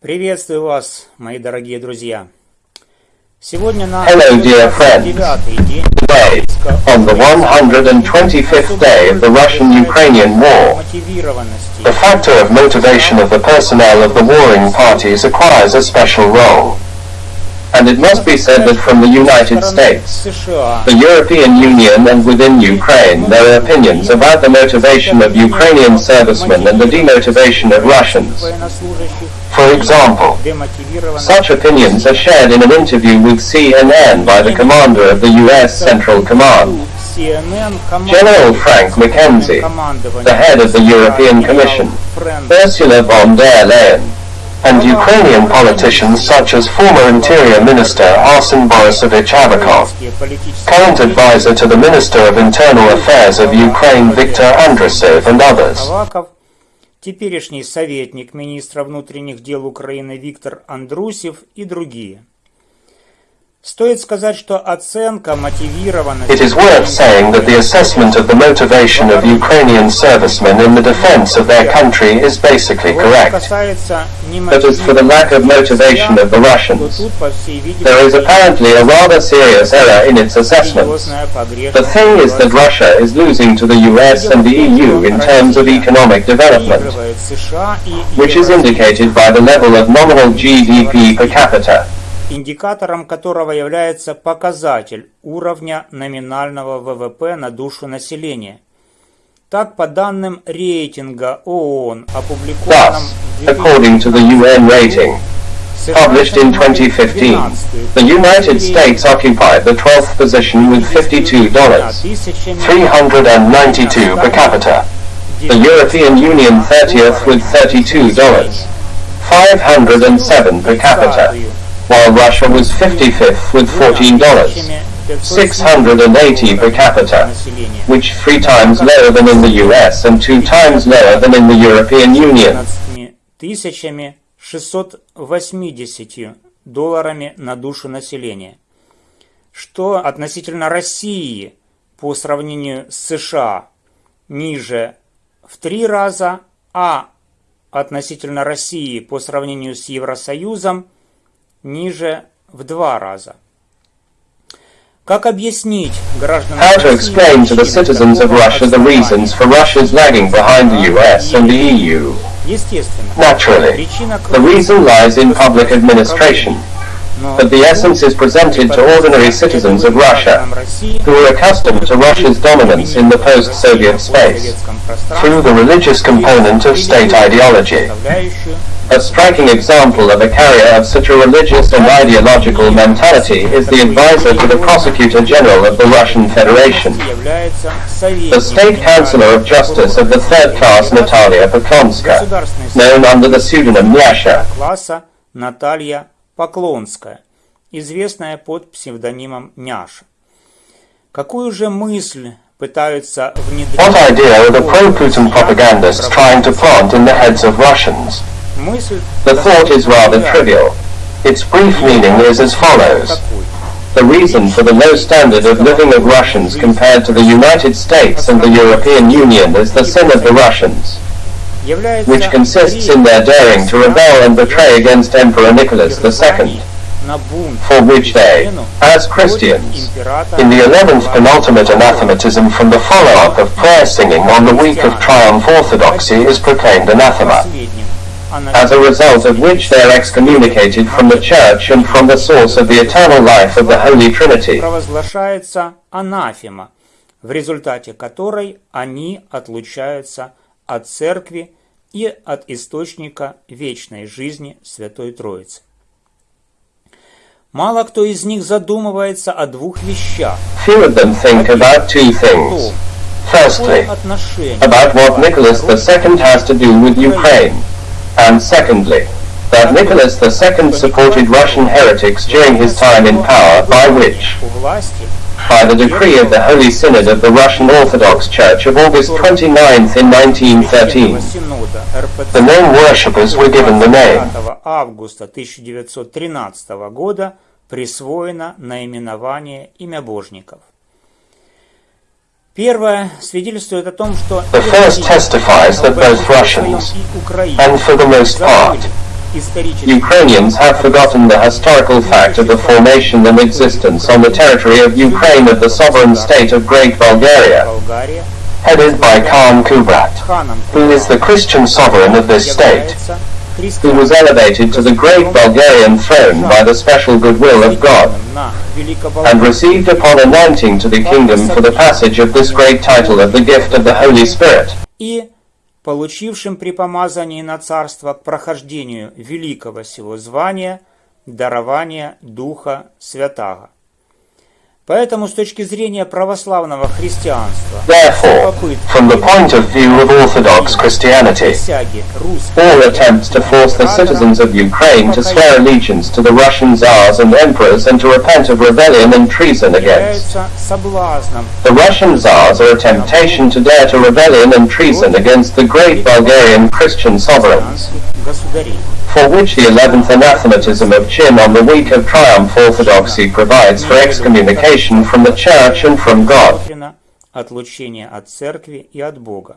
Приветствую вас, мои дорогие друзья. Сегодня на Hello, dear friends. девятый день Today, on the 125th day of the Russian-Ukrainian war, мотивированности the factor of motivation of the personnel of the warring parties acquires a special role. and it must be said that from the United States, the European Union and within Ukraine there are opinions about the motivation of Ukrainian servicemen and the demotivation of Russians. For example, such opinions are shared in an interview with CNN by the commander of the U.S. Central Command, General Frank McKenzie, the head of the European Commission, Ursula von der Leyen, and Ukrainian politicians such as former Interior Minister Arsen Borisovich Avakov, current advisor to the Minister of Internal Affairs of Ukraine Viktor Andrusov and others. Аваков, теперешний советник министра внутренних дел Украины Виктор Андрусев и другие. Стоит сказать, что оценка мотивированности It is worth saying that the assessment of the motivation of Ukrainian servicemen in the defense of their country is basically Вот что correct. касается But as for the lack of motivation of the то Russians, тут, по всей there is видимости, apparently a rather serious error in its assessments. серьезная погрешность The thing is that Russia is losing to the US and the EU in terms of economic development, проигрывает США и which is Евросоюз, indicated by the level of nominal GDP per capita. Индикатором которого является показатель уровня номинального ВВП на душу населения. Так, по данным рейтинга ООН, опубликованном Thus, according to the UN rating, published in занимает 2015, 12-ю the United States occupied the 12th position with $52, 392 per capita. The European Union 30th with $32, 507 per capita, while Russia was 55th with $14, 680 per capita, which three times lower than in the US and two times lower than in the European Union. 15 680 долларами на душу населения. Что относительно России по сравнению с США ниже в три раза, а относительно России по сравнению с Евросоюзом ниже в два раза. Как объяснить гражданам How to России explain to the причины citizens of такого Russia the reasons for Russia's lagging behind the US and the E EU? Естественно. Naturally, Причина the reason lies in public administration, Но but the essence is presented to ordinary citizens of Russia, who are accustomed to Russia's dominance in the post-Soviet space, through the religious component of state ideology. A striking example of a carrier of such a religious and ideological mentality is the advisor to the Prosecutor General of the Russian Federation, the State Councillor of Justice of the third class Natalia Poklonska, known under the pseudonym Nyasha. Наталья Поклонская, известная под псевдонимом Няша. Какую же мысль пытаются внедрить... What idea are the pro-Putin propagandists trying to plant in the heads of Russians? The thought is rather trivial. Its brief meaning is as follows. The reason for the low standard of living of Russians compared to the United States and the European Union is the sin of the Russians, which consists in their daring to rebel and betray against Emperor Nicholas II, for which they, as Christians, in the eleventh penultimate anathematism from the follow-up of prayer singing on the week of triumph orthodoxy is proclaimed anathema. As a result of which they are excommunicated from the Church and from the source of the eternal life of the Holy Trinity. провозглашается анафема, в результате которой они отлучаются от церкви и от источника вечной жизни Святой Троицы. Мало кто из них задумывается о двух вещах. Few of them think about two things. Firstly, about what Nicholas II has to do with Ukraine, and secondly, that Nicholas II supported Russian heretics during his time in power, by which, у власти by the decree of the Holy Synod of the Russian Orthodox Church of August 29th in 1913, Синода РПЦ the name worshippers were given the name. 5 августа 1913 года присвоено наименование имя божников. Первое свидетельствует о том, что The first testifies that both Russians, and for the most part, Ukrainians have forgotten the historical fact of the formation and existence on the territory of Ukraine of the sovereign state of Great Bulgaria, headed by Khan Kubrat, who is the Christian sovereign of this state, who was elevated to the great Bulgarian throne by the special goodwill of God, and received upon anointing to the kingdom for the passage of this great title of the gift of the Holy Spirit. и получившим при помазании на царство к прохождению великого сего звания дарования Духа Святаго. Поэтому с точки зрения православного христианства Therefore, from the point of view of Orthodox Christianity, присяги all attempts to force the citizens of Ukraine to swear allegiance to the Russian Tsars and emperors and to repent of rebellion and treason against являются соблазном the Russian Tsars are a temptation to dare to rebellion and treason against the great Bulgarian Christian sovereigns, христианских государей. for which the eleventh anathematism of Chin on the week of triumph orthodoxy provides for excommunication from the Church and from God. предусмотрено отлучение от церкви и от Бога.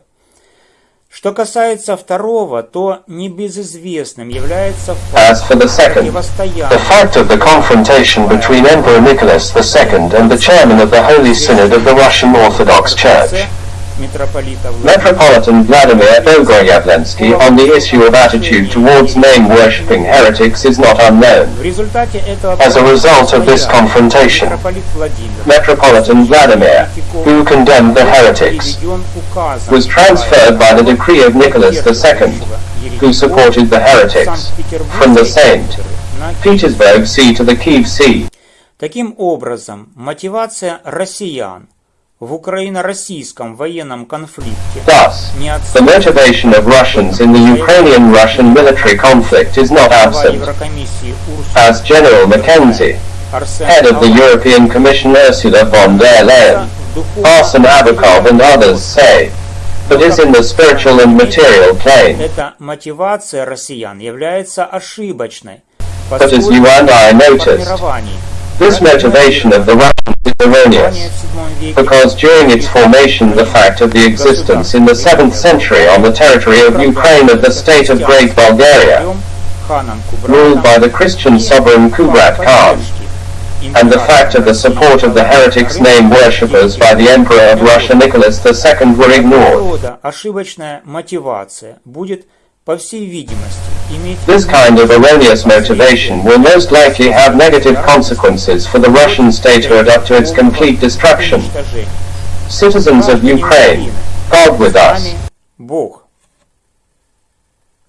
Что касается второго, то небезызвестным является As факт for the second, противостояния the fact of the confrontation between Emperor Nicholas II and the chairman of the Holy Synod of the Russian Orthodox Church, митрополита Владимира Metropolitan Vladimir Bogoyavlensky, on the issue of attitude towards name-worshipping heretics is not unknown. В результате этого As a result of this confrontation, митрополит Владимир Metropolitan Vladimir, who condemned the heretics, переведен указом was transferred by the decree of Nicholas II, who supported the heretics, from the Saint Petersburg Sea to the Kiev Sea. Таким образом, мотивация россиян в украино-российском военном конфликте. Thus, the motivation of Russians in the Ukrainian-Russian military conflict is not absent. As General McKenzie, head of the European Commission Ursula von der Leyen, Arsen Avakov and others say, but is in the spiritual and material plane. Эта мотивация россиян является ошибочной. But as you and I noticed, this motivation of the Russian erroneous, в VII веке because during its formation the fact of the existence in the 7th century on the territory of Ukraine of the state of Great Bulgaria, ханом ruled by the Christian sovereign Kubrat Khan, and the fact of the support of the heretics name worshippers by the Emperor of Russia Nicholas II were ignored. рода ошибочная мотивация будет, по всей видимости, иметь this kind of erroneous motivation will most likely have negative consequences for the Russian statehood up to its complete destruction. Citizens of Ukraine, God with us.